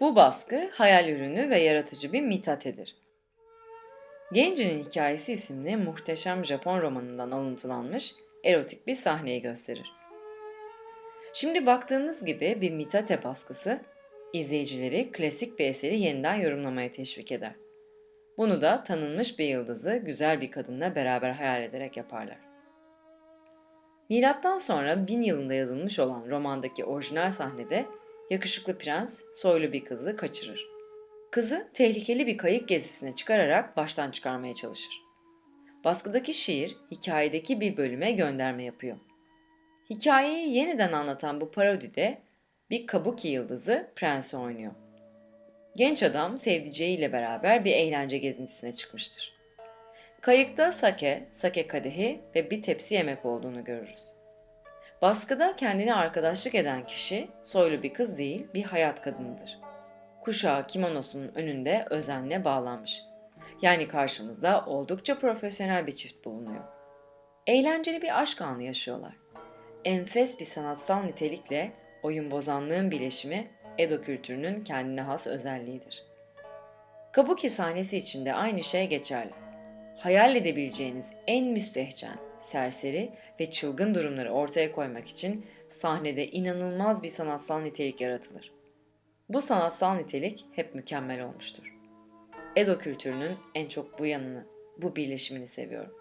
Bu baskı hayal ürünü ve yaratıcı bir mitatedir. Gencinin Hikayesi isimli muhteşem Japon romanından alıntılanmış erotik bir sahneyi gösterir. Şimdi baktığımız gibi bir mitate baskısı izleyicileri klasik bir eseri yeniden yorumlamaya teşvik eder. Bunu da tanınmış bir yıldızı güzel bir kadınla beraber hayal ederek yaparlar. Milattan sonra 1000 yılında yazılmış olan romandaki orijinal sahnede yakışıklı prens soylu bir kızı kaçırır. Kızı tehlikeli bir kayık gezisine çıkararak baştan çıkarmaya çalışır. Baskıdaki şiir hikayedeki bir bölüme gönderme yapıyor. Hikayeyi yeniden anlatan bu parodide bir kabuki yıldızı prensi oynuyor. Genç adam sevdiceğiyle beraber bir eğlence gezintisine çıkmıştır. Kayıkta sake, sake kadehi ve bir tepsi yemek olduğunu görürüz. Baskıda kendine arkadaşlık eden kişi soylu bir kız değil, bir hayat kadınıdır. Kuşağı kimonosunun önünde özenle bağlanmış. Yani karşımızda oldukça profesyonel bir çift bulunuyor. Eğlenceli bir aşk anı yaşıyorlar. Enfes bir sanatsal nitelikle oyun bozanlığın bileşimi Edo kültürünün kendine has özelliğidir. Kabuki sahnesi için de aynı şey geçerli. Hayal edebileceğiniz en müstehcen, serseri ve çılgın durumları ortaya koymak için sahnede inanılmaz bir sanatsal nitelik yaratılır. Bu sanatsal nitelik hep mükemmel olmuştur. Edo kültürünün en çok bu yanını, bu birleşimini seviyorum.